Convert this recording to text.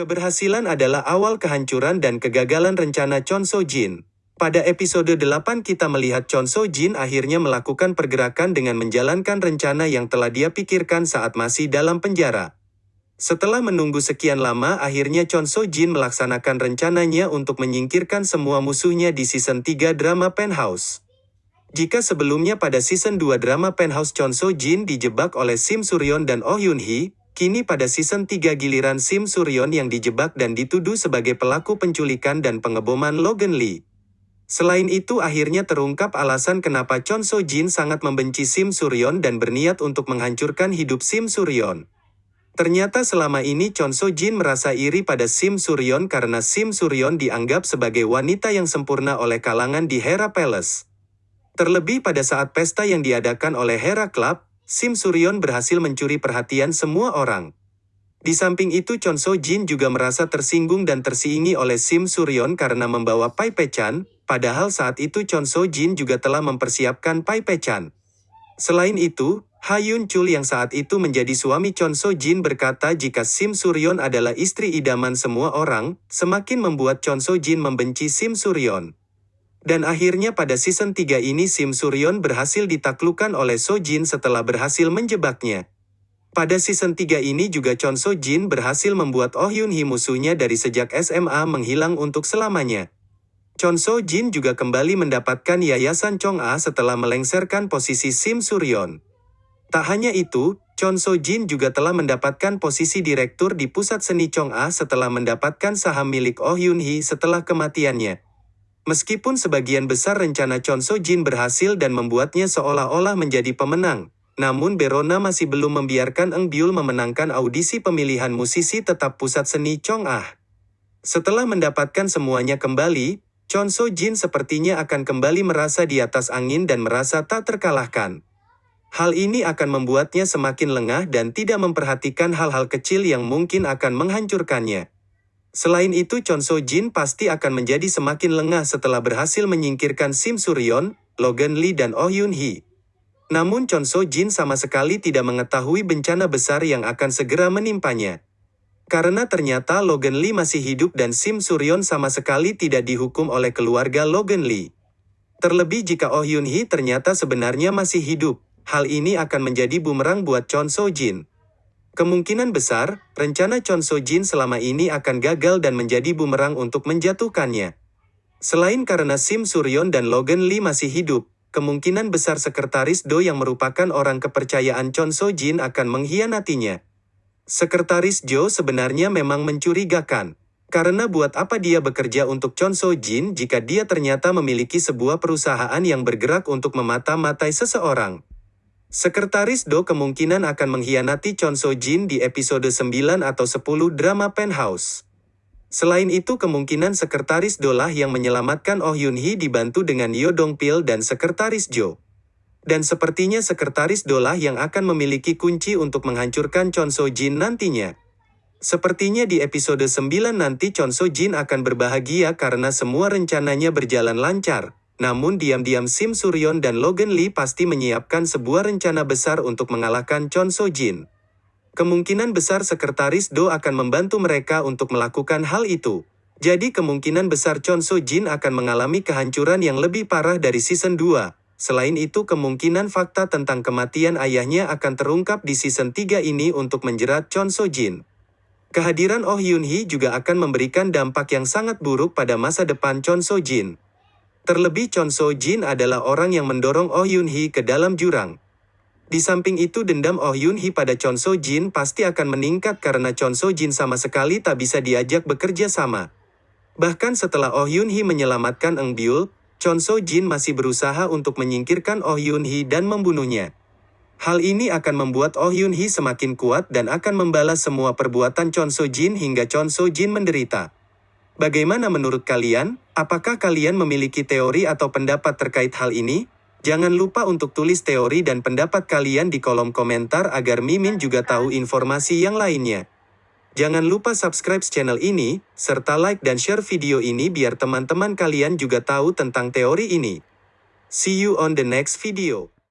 Keberhasilan adalah awal kehancuran dan kegagalan rencana Chon So Jin. Pada episode 8 kita melihat Chon So Jin akhirnya melakukan pergerakan dengan menjalankan rencana yang telah dia pikirkan saat masih dalam penjara. Setelah menunggu sekian lama akhirnya Chon So Jin melaksanakan rencananya untuk menyingkirkan semua musuhnya di season 3 drama Penthouse. Jika sebelumnya pada season 2 drama Penthouse Chon So Jin dijebak oleh Sim Suryon dan Oh Yoon Hee, kini pada season 3 giliran Sim Suryon yang dijebak dan dituduh sebagai pelaku penculikan dan pengeboman Logan Lee. Selain itu akhirnya terungkap alasan kenapa Chon So Jin sangat membenci Sim Suryon dan berniat untuk menghancurkan hidup Sim Suryon. Ternyata selama ini Chon So Jin merasa iri pada Sim Suryon karena Sim Suryon dianggap sebagai wanita yang sempurna oleh kalangan di Hera Palace. Terlebih pada saat pesta yang diadakan oleh Hera Club, Sim Suryon berhasil mencuri perhatian semua orang. Di samping itu Chon So Jin juga merasa tersinggung dan tersiingi oleh Sim Suryon karena membawa Pai Pechan, padahal saat itu Chon So Jin juga telah mempersiapkan Pai Pechan. Selain itu, Ha Yun Chul yang saat itu menjadi suami Chon So Jin berkata jika Sim Suryon adalah istri idaman semua orang, semakin membuat Chon So Jin membenci Sim Suryon. Dan akhirnya pada season 3 ini Sim Suryon berhasil ditaklukkan oleh So Jin setelah berhasil menjebaknya. Pada season 3 ini juga Chon So Jin berhasil membuat Oh Yun Hee musuhnya dari sejak SMA menghilang untuk selamanya. Chon So Jin juga kembali mendapatkan Yayasan Chong A setelah melengsarkan posisi Sim Suryon. Tak hanya itu, Chon So Jin juga telah mendapatkan posisi direktur di Pusat Seni Chong A setelah mendapatkan saham milik Oh Yun Hee setelah kematiannya. Meskipun sebagian besar rencana Chon So Jin berhasil dan membuatnya seolah-olah menjadi pemenang, namun Berona masih belum membiarkan Eng Byul memenangkan audisi pemilihan musisi tetap Pusat Seni Chong Ah. Setelah mendapatkan semuanya kembali, Chon So Jin sepertinya akan kembali merasa di atas angin dan merasa tak terkalahkan. Hal ini akan membuatnya semakin lengah dan tidak memperhatikan hal-hal kecil yang mungkin akan menghancurkannya. Selain itu Chon So Jin pasti akan menjadi semakin lengah setelah berhasil menyingkirkan Sim Suryon, Logan Lee dan Oh Yoon Hee. Namun Chon So Jin sama sekali tidak mengetahui bencana besar yang akan segera menimpanya. Karena ternyata Logan Lee masih hidup dan Sim Suryon sama sekali tidak dihukum oleh keluarga Logan Lee. Terlebih jika Oh Yoon Hee ternyata sebenarnya masih hidup, hal ini akan menjadi bumerang buat Chon So Jin. Kemungkinan besar, rencana Chon So Jin selama ini akan gagal dan menjadi bumerang untuk menjatuhkannya. Selain karena Sim Suryon dan Logan Lee masih hidup, kemungkinan besar sekretaris Do yang merupakan orang kepercayaan Chon So Jin akan mengkhianatinya. Sekretaris Jo sebenarnya memang mencurigakan. Karena buat apa dia bekerja untuk Chon So Jin jika dia ternyata memiliki sebuah perusahaan yang bergerak untuk memata-matai seseorang. Sekretaris Do kemungkinan akan mengkhianati Chon So Jin di episode 9 atau 10 drama Penthouse. Selain itu kemungkinan Sekretaris Do lah yang menyelamatkan Oh Yoon Hee dibantu dengan Yo Dong Pil dan Sekretaris Jo. Dan sepertinya Sekretaris Do lah yang akan memiliki kunci untuk menghancurkan Chon So Jin nantinya. Sepertinya di episode 9 nanti Chon So Jin akan berbahagia karena semua rencananya berjalan lancar. Namun diam-diam Sim Suryon dan Logan Lee pasti menyiapkan sebuah rencana besar untuk mengalahkan Chon So Jin. Kemungkinan besar Sekretaris Do akan membantu mereka untuk melakukan hal itu. Jadi kemungkinan besar Chon So Jin akan mengalami kehancuran yang lebih parah dari season 2. Selain itu kemungkinan fakta tentang kematian ayahnya akan terungkap di season 3 ini untuk menjerat Chon So Jin. Kehadiran Oh Yoon Hee juga akan memberikan dampak yang sangat buruk pada masa depan Chon So Jin. Terlebih Chon So Jin adalah orang yang mendorong Oh Yoon Hee ke dalam jurang. Di samping itu dendam Oh Yoon Hee pada Chon So Jin pasti akan meningkat karena Chon So Jin sama sekali tak bisa diajak bekerja sama. Bahkan setelah Oh Yoon Hee menyelamatkan Eng Byul, Chon So Jin masih berusaha untuk menyingkirkan Oh Yoon Hee dan membunuhnya. Hal ini akan membuat Oh Yoon Hee semakin kuat dan akan membalas semua perbuatan Chon So Jin hingga Chon So Jin menderita. Bagaimana menurut kalian? Apakah kalian memiliki teori atau pendapat terkait hal ini? Jangan lupa untuk tulis teori dan pendapat kalian di kolom komentar agar Mimin juga tahu informasi yang lainnya. Jangan lupa subscribe channel ini, serta like dan share video ini biar teman-teman kalian juga tahu tentang teori ini. See you on the next video.